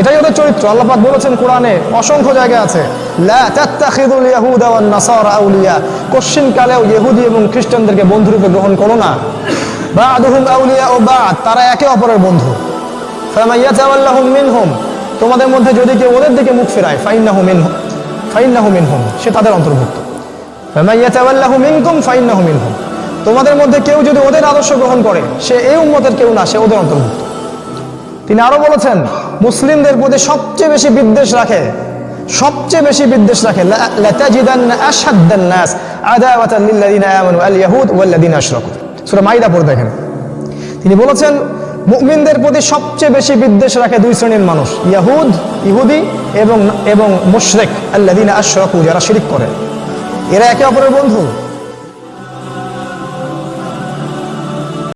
এটাই ওদের চরিত্র। আল্লাপাক বলেছেন কোরআনে, অসংখ্য জায়গা আছে কোশ্চিন কালেও ইহুদি এবং খ্রিস্টানদেরকে বন্ধুরূপে গ্রহণ করো না। আউলিয়া ও বা'দ, তারা একে অপরের বন্ধু। তোমাদের মধ্যে যদি কেউ ওদের দিকে মুখ ফেরায়, ফাইন্নাহু মিনহুম ফাইন্নাহু মিনহুম, সে তাদের অন্তর্ভুক্ত। ফামাইয়াতাওয়াল্লাহু মিনকুম, ফাইন্নাহু মিনহুম, তোমাদের মধ্যে কেউ যদি ওদের আদর্শ গ্রহণ করে, সে এই উম্মতের কেউ না, সে ওদের অন্তর্ভুক্ত। তিনি আরও বলেছেন, মুসলিমদের প্রতি সবচেয়ে বেশি বিদ্বেষ রাখে, সবচেয়ে বেশি বিদ্বেষ রাখে দেখেন তিনি বলেছেন, মুমিনদের প্রতি সবচেয়ে বেশি বিদ্বেষ রাখে দুই শ্রেণির মানুষ, ইয়াহুদ, ইহুদি এবং এবং মুশরিক, আল্লাযিনা আশরাকু, যারা শিরিক করে। এরা একে অপরের বন্ধু।